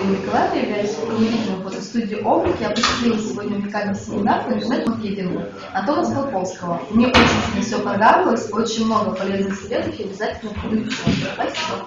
Ирина Николаевна, являюсь руководителем фотостудии «Облик». Я посетила сегодня уникальный семинар по интернет-маркетингу Антона Скалковского. Мне очень все понравилось, очень много полезных советов, и обязательно буду Спасибо.